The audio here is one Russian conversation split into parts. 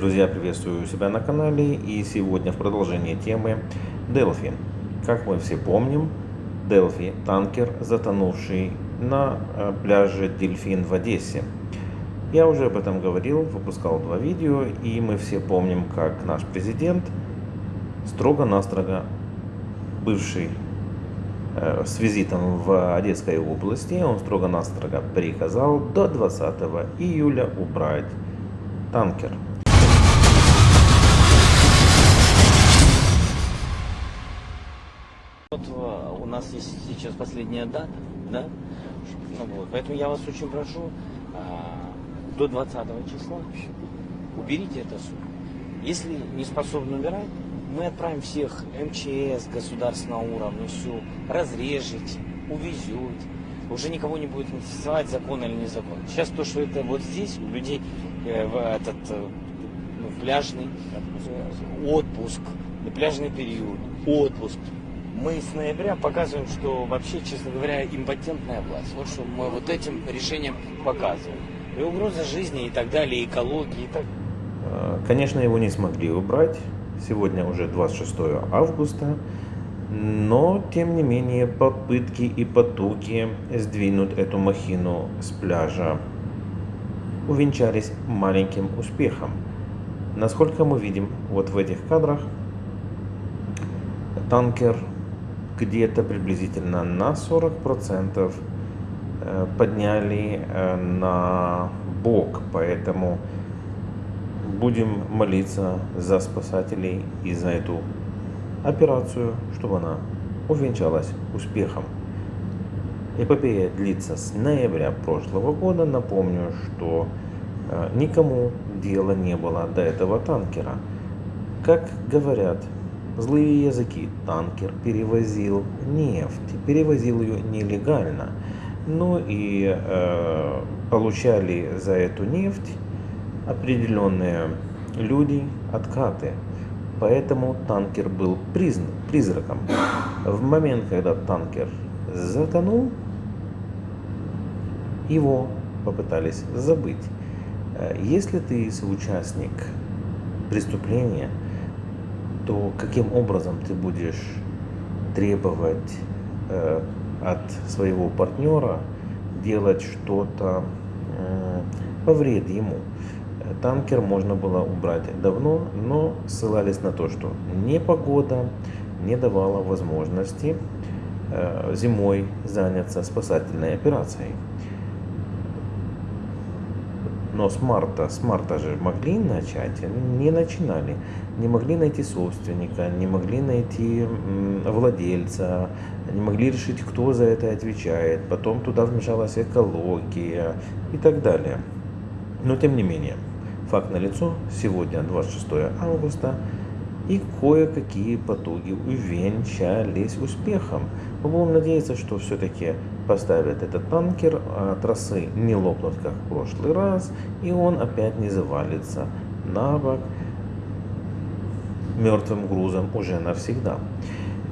друзья, приветствую себя на канале и сегодня в продолжении темы Delphi. Как мы все помним, Delphi – танкер, затонувший на э, пляже Дельфин в Одессе. Я уже об этом говорил, выпускал два видео, и мы все помним, как наш президент строго-настрого, бывший э, с визитом в Одесской области, он строго-настрого приказал до 20 июля убрать танкер. Нас есть сейчас последняя дата, да? Ну, вот. Поэтому я вас очень прошу, а, до 20 числа уберите это суд. Если не способны убирать, мы отправим всех МЧС государственного уровня, всю, разрежете, увезете. Уже никого не будет интересовать, закон или не закон. Сейчас то, что это вот здесь, у людей э, в этот э, ну, пляжный отпуск, пляжный период, отпуск, мы с ноября показываем, что вообще, честно говоря, импотентная власть. Вот что мы вот этим решением показываем. И угроза жизни и так далее, экологии и так э, Конечно, его не смогли убрать. Сегодня уже 26 августа. Но, тем не менее, попытки и потуги сдвинуть эту махину с пляжа увенчались маленьким успехом. Насколько мы видим вот в этих кадрах, танкер где-то приблизительно на 40% э, подняли э, на бок, поэтому будем молиться за спасателей и за эту операцию, чтобы она увенчалась успехом. Эпопея длится с ноября прошлого года. Напомню, что э, никому дела не было до этого танкера. Как говорят Злые языки. Танкер перевозил нефть, перевозил ее нелегально. Ну и э, получали за эту нефть определенные люди откаты. Поэтому танкер был призн, призраком. В момент, когда танкер затонул, его попытались забыть. Э, если ты соучастник преступления, то каким образом ты будешь требовать э, от своего партнера делать что-то э, во вред ему. Танкер можно было убрать давно, но ссылались на то, что непогода не давала возможности э, зимой заняться спасательной операцией. Но с марта, с марта же могли начать, не начинали. Не могли найти собственника, не могли найти владельца, не могли решить, кто за это отвечает. Потом туда вмешалась экология и так далее. Но тем не менее, факт налицо, сегодня 26 августа, и кое-какие потуги увенчались успехом. Мы будем надеяться, что все-таки поставят этот танкер, а трассы не лопнут, как в прошлый раз, и он опять не завалится на бок мертвым грузом уже навсегда.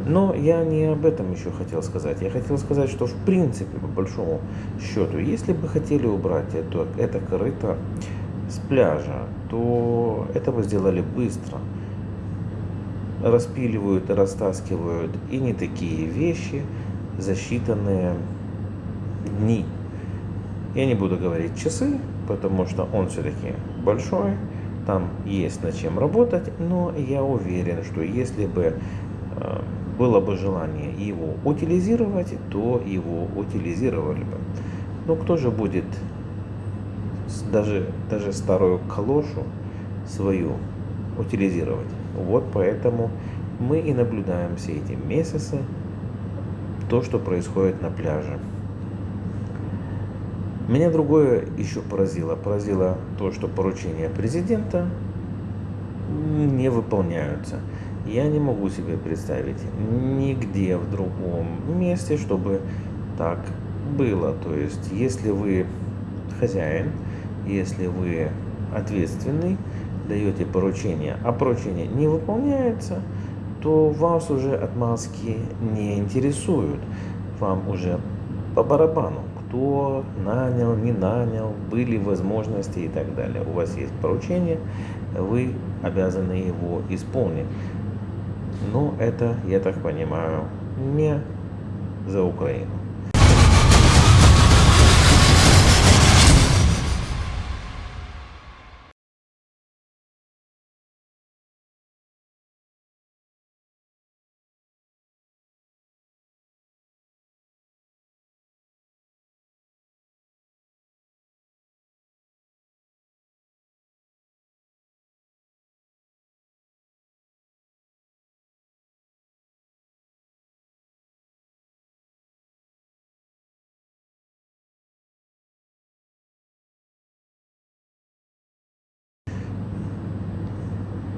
Но я не об этом еще хотел сказать. Я хотел сказать, что в принципе, по большому счету, если бы хотели убрать это, это корыто с пляжа, то это бы сделали быстро распиливают и растаскивают и не такие вещи за считанные дни. Я не буду говорить часы, потому что он все-таки большой, там есть над чем работать, но я уверен, что если бы э, было бы желание его утилизировать, то его утилизировали бы. Но кто же будет даже, даже старую калошу свою утилизировать? Вот поэтому мы и наблюдаем все эти месяцы то, что происходит на пляже. Меня другое еще поразило. Поразило то, что поручения президента не выполняются. Я не могу себе представить нигде в другом месте, чтобы так было. То есть, если вы хозяин, если вы ответственный, даете поручение, а поручение не выполняется, то вас уже отмазки не интересуют. Вам уже по барабану, кто нанял, не нанял, были возможности и так далее. У вас есть поручение, вы обязаны его исполнить. Но это, я так понимаю, не за Украину.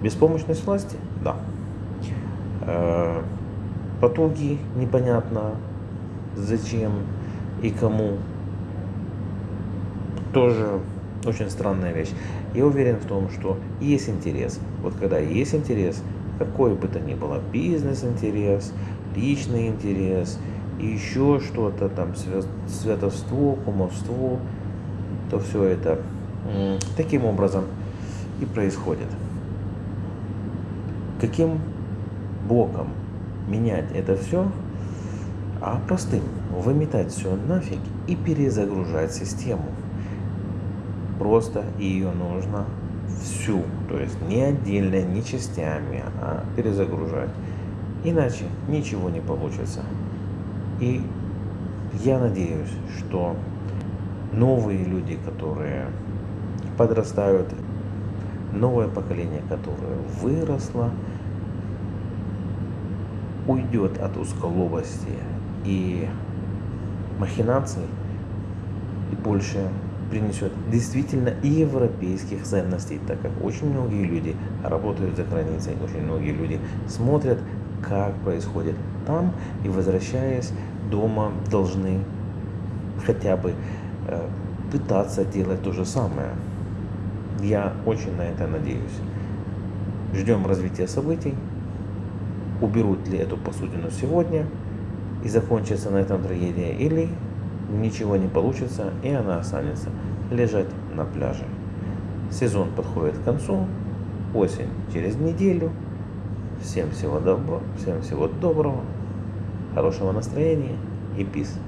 Беспомощность власти? Да. Э, потуги непонятно зачем и кому. Тоже очень странная вещь. Я уверен в том, что есть интерес. Вот когда есть интерес, какой бы то ни было, бизнес-интерес, личный интерес, и еще что-то там, святовство, кумовство, то все это таким образом и происходит каким боком менять это все, а простым выметать все нафиг и перезагружать систему. Просто ее нужно всю, то есть не отдельно, не частями, а перезагружать. Иначе ничего не получится. И я надеюсь, что новые люди, которые подрастают, новое поколение, которое выросло, уйдет от узколобости и махинаций и больше принесет действительно европейских ценностей, так как очень многие люди работают за границей, очень многие люди смотрят, как происходит там, и возвращаясь дома, должны хотя бы э, пытаться делать то же самое. Я очень на это надеюсь. Ждем развития событий уберут ли эту посудину сегодня и закончится на этом трагедия, или ничего не получится и она останется лежать на пляже. Сезон подходит к концу, осень через неделю. Всем всего доброго, всем всего доброго, хорошего настроения и пис.